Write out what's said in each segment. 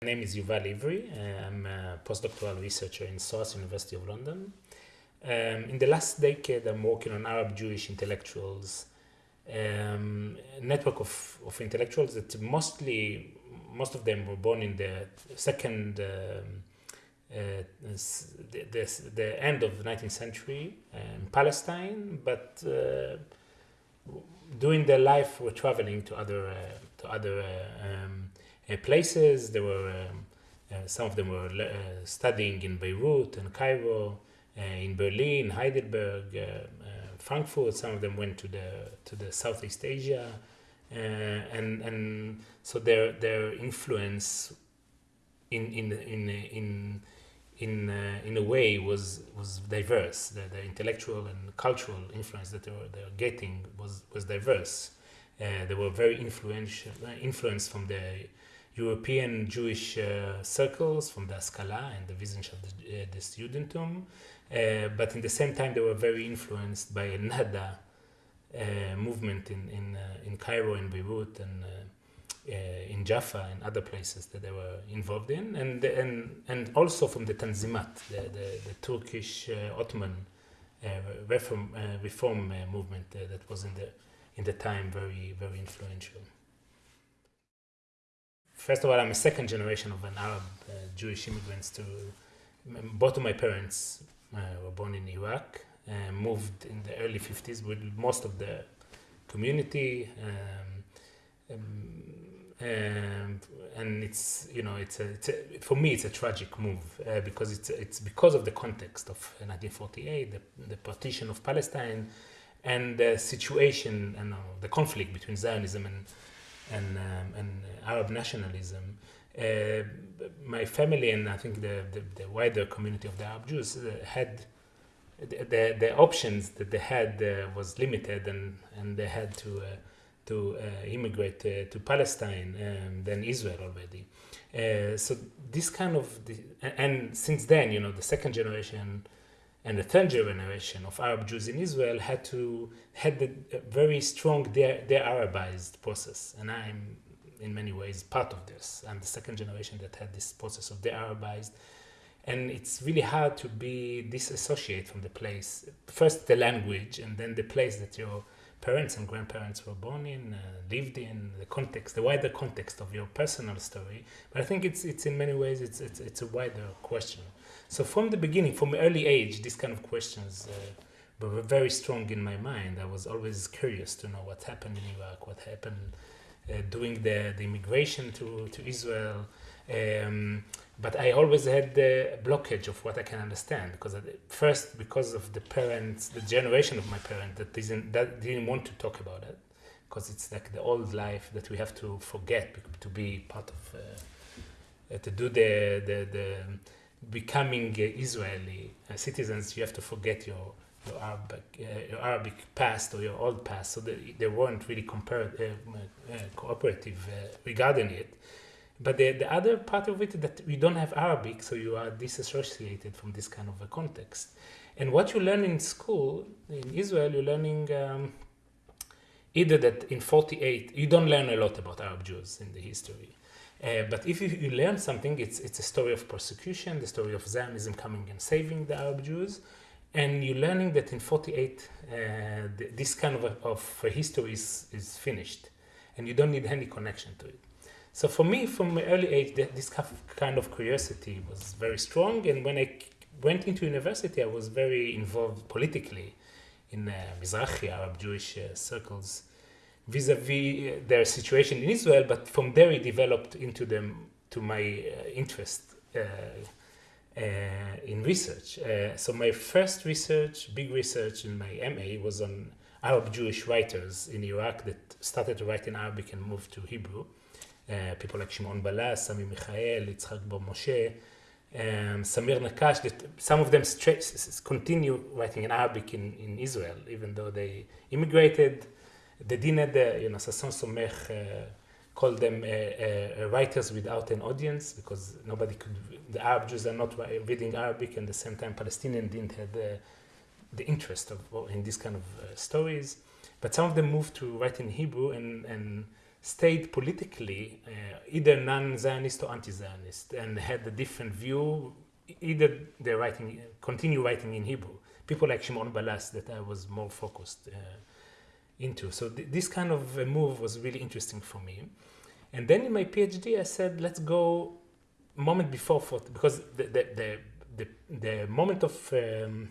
My name is Yuval Evri. Uh, I'm a postdoctoral researcher in SOAS University of London. Um, in the last decade, I'm working on Arab Jewish intellectuals, um, network of, of intellectuals that mostly, most of them were born in the second, um, uh, the, the, the, end of the 19th century in Palestine, but uh, during their life were traveling to other, uh, to other uh, um, places. There were um, uh, some of them were uh, studying in Beirut and Cairo, in Berlin, Heidelberg, Frankfurt. Some of them went to the to the Southeast Asia, and and so their their influence in in in in in uh, in a way was was diverse. The, the, intellectual and cultural influence that they were, they were getting was was diverse. Uh, they were very influential, influenced from the European Jewish uh, circles from the Haskalah and the Wissenschaft uh, the Judentum, uh, but in the same time they were very influenced by another uh, movement in in uh, in Cairo, in Beirut, and uh, in Jaffa and other places that they were involved in, and and and also from the Tanzimat, the the, the Turkish Ottoman reform reform movement that was in the in the time very very influential. First of all, I'm a second generation of an Arab uh, Jewish immigrants to both of my parents uh, were born in Iraq and moved in the early 50s with most of the community. Um, um, and it's you know it's a, it's a, for me it's a tragic move uh, because it's it's because of the context of 1948 the, the partition of Palestine and the situation and uh, the conflict between Zionism and and, um, and Arab nationalism, uh, my family and I think the, the, the, wider community of the Arab Jews uh, had the, the, the, options that they had uh, was limited and, and they had to, uh, to uh, immigrate uh, to Palestine and then Israel already. so this kind of, and since then, you know, the second generation and the third generation of Arab Jews in Israel had to had a very strong de, de-Arabized process, and I'm in many ways part of this. I'm the second generation that had this process of de-Arabized, and it's really hard to be disassociate from the place. First, the language, and then the place that your parents and grandparents were born in, uh, lived in, the context, the wider context of your personal story. But I think it's it's in many ways it's it's, it's a wider question. So from the beginning, from early age, these kind of questions uh, were very strong in my mind. I was always curious to know what happened in Iraq, what happened uh, during the, the immigration to, to Israel. Um, but I always had the blockage of what I can understand because first because of the parents, the generation of my parents that didn't that didn't want to talk about it because it's like the old life that we have to forget to be part of uh, uh, to do the the the becoming Israeli uh, citizens, you have to forget your your Arabic, uh, your Arabic past or your old past. So they, they weren't really uh, uh, cooperative uh, regarding it. But the, the other part of it that you don't have Arabic, so you are disassociated from this kind of a context. And what you learn in school in Israel, you're learning um, either that in 48, you don't learn a lot about Arab Jews in the history. Uh, but if you, you, learn something, it's, it's a story of persecution, the story of Zionism coming and saving the Arab Jews. And you're learning that in 48, uh, th this kind of, of history is, is finished. And you don't need any connection to it. So for me, from my early age, this kind of curiosity was very strong. And when I went into university, I was very involved politically in uh, Mizrahi Arab Jewish uh, circles vis-a-vis uh, their situation in Israel, but from there it developed into them to my uh, interest uh, uh, in research. Uh, so my first research, big research in my MA was on Arab Jewish writers in Iraq that started to write in Arabic and moved to Hebrew. Uh, people like Shimon Ballas, Sami Michael, Yitzhak Bar Moshe, um, Samir Naqqash, that some of them continue writing in Arabic in, in Israel, even though they immigrated the Dined, you know, Sasson Somekh uh, called them uh, uh, writers without an audience because nobody could, the Arab Jews are not reading Arabic and at the same time Palestinians didn't have the, the interest of in these kind of stories. But some of them moved to write in Hebrew and, and stayed politically uh, either non-Zionist or anti-Zionist and had a different view. Either they're writing, continue writing in Hebrew. People like Shimon Ballas that I was more focused uh, into. So th this kind of move was really interesting for me. And then in my PhD, I said, let's go moment before, for, because the, the, the, the, the moment of um,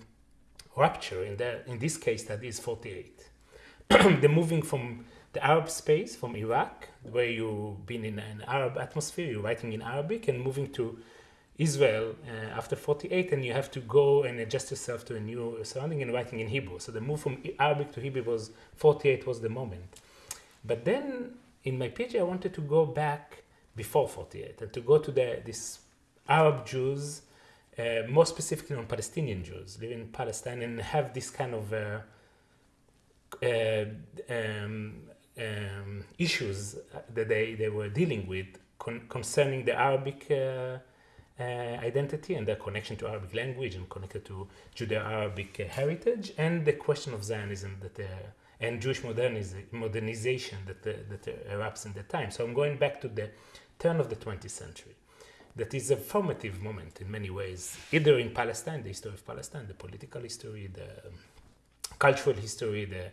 rupture in, the, in this case that is 48. the moving from the Arab space, from Iraq, where you've been in an Arab atmosphere, you're writing in Arabic, and moving to Israel uh, after 48, and you have to go and adjust yourself to a new surrounding and writing in Hebrew. So the move from Arabic to Hebrew was 48 was the moment. But then in my PhD, I wanted to go back before 48 and to go to the this Arab Jews, uh, more specifically on Palestinian Jews living in Palestine, and have this kind of uh, uh, um, um, issues that they, they were dealing with con concerning the Arabic uh, identity and their connection to Arabic language and connected to Judeo-Arabic uh, heritage and the question of Zionism that and Jewish modernization that, that erupts in the time. So I'm going back to the turn of the 20th century. That is a formative moment in many ways, either in Palestine, the history of Palestine, the political history, the um, cultural history, the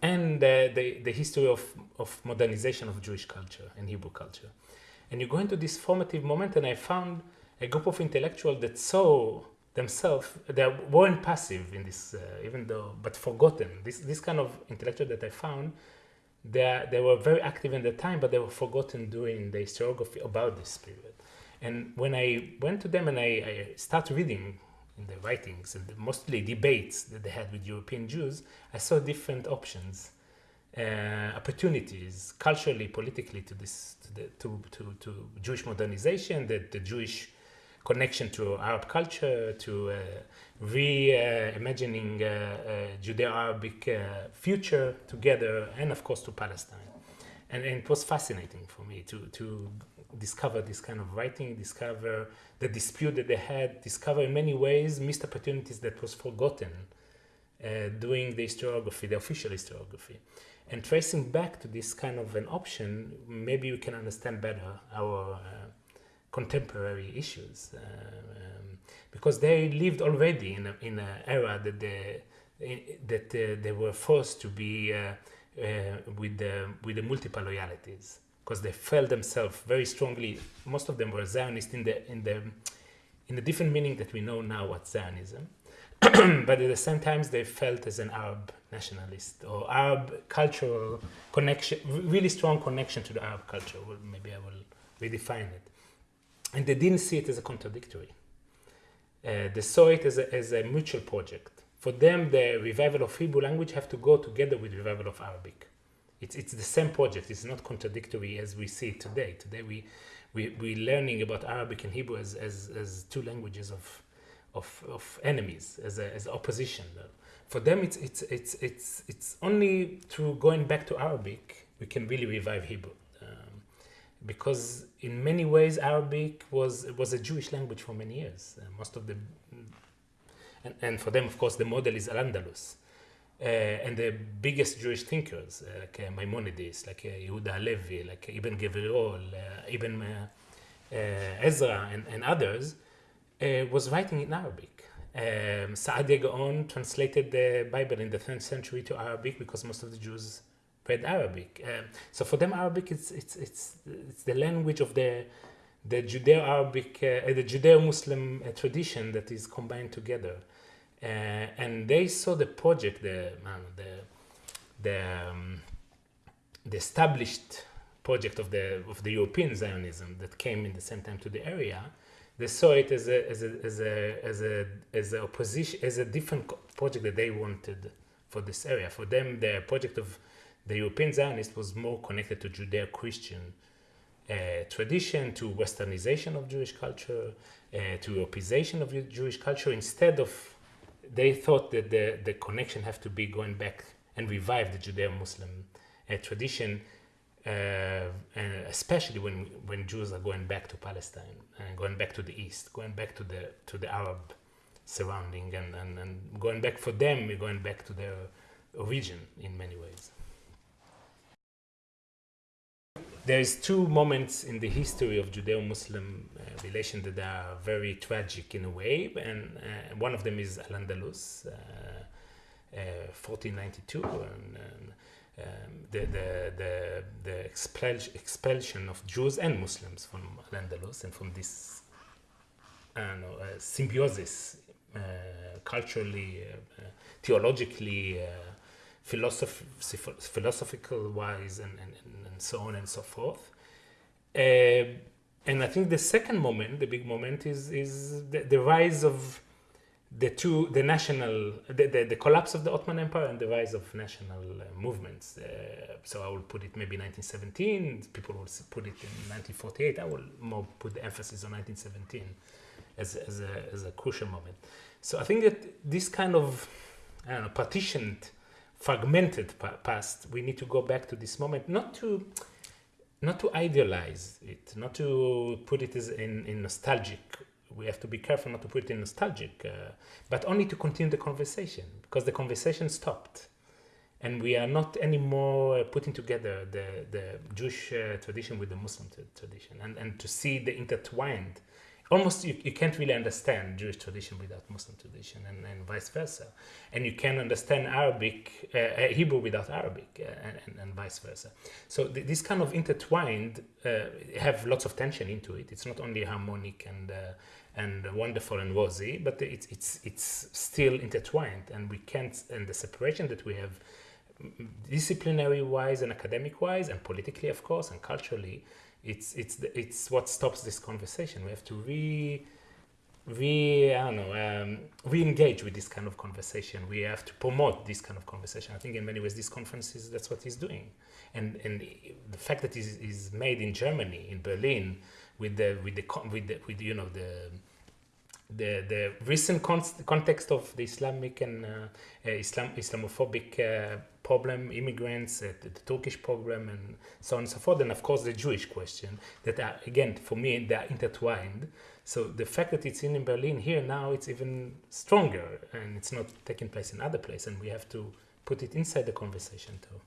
and the, the, the, history of, of modernization of Jewish culture and Hebrew culture. And you go into this formative moment, and I found a group of intellectuals that saw themselves, they weren't passive in this, uh, even though, but forgotten. This, this kind of intellectual that I found, they, they were very active in the time, but they were forgotten during the historiography about this period. And when I went to them and I, I started reading in the writings and mostly debates that they had with European Jews, I saw different options, uh, opportunities, culturally, politically, to this, to, the, to, to, to Jewish modernization, the, the Jewish connection to Arab culture, to uh, reimagining uh, uh, Judeo-Arabic uh, future together, and of course to Palestine. And, and, it was fascinating for me to, to discover this kind of writing, discover the dispute that they had, discover in many ways missed opportunities that was forgotten uh, doing the historiography, the official historiography. And tracing back to this kind of an option, maybe we can understand better our uh, contemporary issues uh, um, because they lived already in a, in an era that they that uh, they were forced to be uh, with the with the multiple loyalties because they felt themselves very strongly. Most of them were Zionist in the in the in the different meaning that we know now what Zionism. but at the same time, they felt as an Arab nationalist or Arab cultural connection, really strong connection to the Arab culture. Well, maybe I will redefine it and they didn't see it as a contradictory. Uh, they saw it as a, as a mutual project. For them, the revival of Hebrew language have to go together with revival of Arabic. It's, it's the same project. It's not contradictory as we see it today. Today, we, we, we're learning about Arabic and Hebrew as, as, as two languages of, of, of enemies, as, a, as opposition. For them, it's, it's, it's, it's, it's only through going back to Arabic we can really revive Hebrew because in many ways Arabic was was a Jewish language for many years. Uh, most of the and, and, for them, of course, the model is Al-Andalus. Uh, and the biggest Jewish thinkers, uh, like uh, Maimonides, like uh, Yehuda Halevi, like Ibn Gvirol, uh, Ibn uh, Ezra, and, and others, was writing in Arabic. Um, Saadia Gaon translated the Bible in the 10th century to Arabic because most of the Jews read Arabic. Um, so for them, Arabic it's it's it's it's the language of the the Judeo-Arabic, uh, the Judeo-Muslim uh, tradition that is combined together, uh, and they saw the project, the the the, um, the established project of the of the European Zionism that came in the same time to the area. They saw it as a as a as a as a as a opposition as a different project that they wanted for this area. For them, the project of the European Zionist was more connected to Judeo-Christian uh, tradition, to westernization of Jewish culture, uh, to Europeization of Jewish culture, instead of, they thought that the, the connection have to be going back and revive the Judeo-Muslim uh, tradition, uh, especially when, when Jews are going back to Palestine and going back to the East, going back to the, to the Arab surrounding and, and, and going back for them, we're going back to their origin in many ways. There is two moments in the history of Judeo-Muslim uh, relation that are very tragic in a way, and uh, one of them is Al-Andalus, uh, 1492, uh, and, and um, the, the, the, the expel expulsion of Jews and Muslims from Al-Andalus and from this uh, symbiosis uh, culturally, theologically, philosoph philosophical wise and, and, and so on and so forth. Uh, and I think the second moment, the big moment, is is the, the rise of the two, the national, the, the, the, collapse of the Ottoman Empire and the rise of national uh, movements. Uh, so I will put it maybe 1917. People will put it in 1948. I will more put the emphasis on 1917 as, as, a, as a crucial moment. So I think that this kind of, I don't know, partitioned fragmented past, we need to go back to this moment, not to not to idealize it, not to put it as in, in nostalgic. We have to be careful not to put it in nostalgic, uh, but only to continue the conversation because the conversation stopped. And we are not anymore putting together the, the Jewish uh, tradition with the Muslim tradition and, and to see the intertwined almost you, you can't really understand Jewish tradition without Muslim tradition and, and vice versa. And you can't understand Arabic, uh, uh Hebrew without Arabic uh, and, and, vice versa. So th this kind of intertwined uh, have lots of tension into it. It's not only harmonic and uh, and wonderful and rosy, but it's, it's, it's still intertwined and we can't, and the separation that we have disciplinary wise and academic wise and politically of course and culturally it's it's it's what stops this conversation. We have to re re I don't know um, re-engage with this kind of conversation. We have to promote this kind of conversation. I think in many ways this conference is that's what he's doing, and and the fact that is made in Germany in Berlin with the with the with the with you know the the the recent context of the Islamic and uh, uh, Islam Islamophobic uh, problem, immigrants, uh, the, the, Turkish problem, and so on and so forth, and of course the Jewish question that are again for me they are intertwined. So the fact that it's in Berlin here now it's even stronger, and it's not taking place in other places, and we have to put it inside the conversation too.